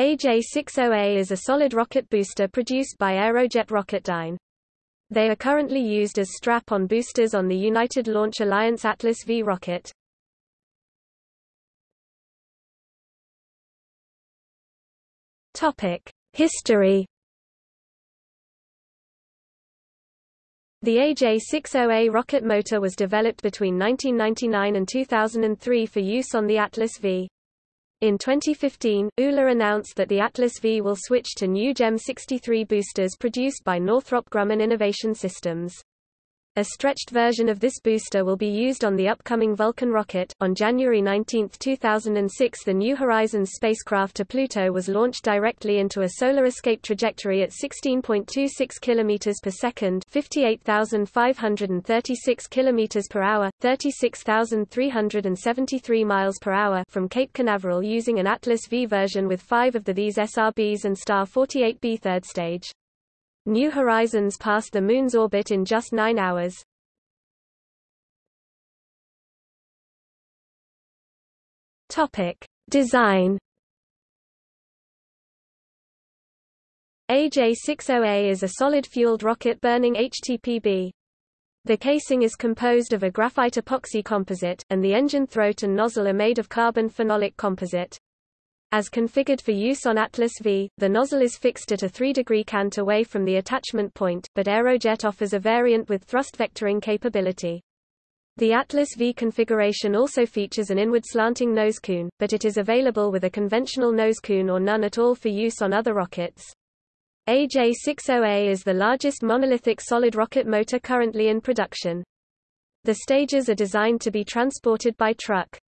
AJ-60A is a solid rocket booster produced by Aerojet Rocketdyne. They are currently used as strap-on boosters on the United Launch Alliance Atlas V rocket. History The AJ-60A rocket motor was developed between 1999 and 2003 for use on the Atlas V. In 2015, ULA announced that the Atlas V will switch to new GEM 63 boosters produced by Northrop Grumman Innovation Systems. A stretched version of this booster will be used on the upcoming Vulcan rocket. On January 19, 2006, the New Horizons spacecraft to Pluto was launched directly into a solar escape trajectory at 16.26 km per second, 58,536 km per hour, 36,373 miles per hour from Cape Canaveral using an Atlas V version with 5 of the these SRBs and Star 48B third stage. New Horizons passed the Moon's orbit in just nine hours. Topic. Design AJ-60A is a solid-fueled rocket-burning HTPB. The casing is composed of a graphite epoxy composite, and the engine throat and nozzle are made of carbon phenolic composite. As configured for use on Atlas V, the nozzle is fixed at a 3-degree cant away from the attachment point, but Aerojet offers a variant with thrust vectoring capability. The Atlas V configuration also features an inward slanting nose cone, but it is available with a conventional nose cone or none at all for use on other rockets. AJ-60A is the largest monolithic solid rocket motor currently in production. The stages are designed to be transported by truck.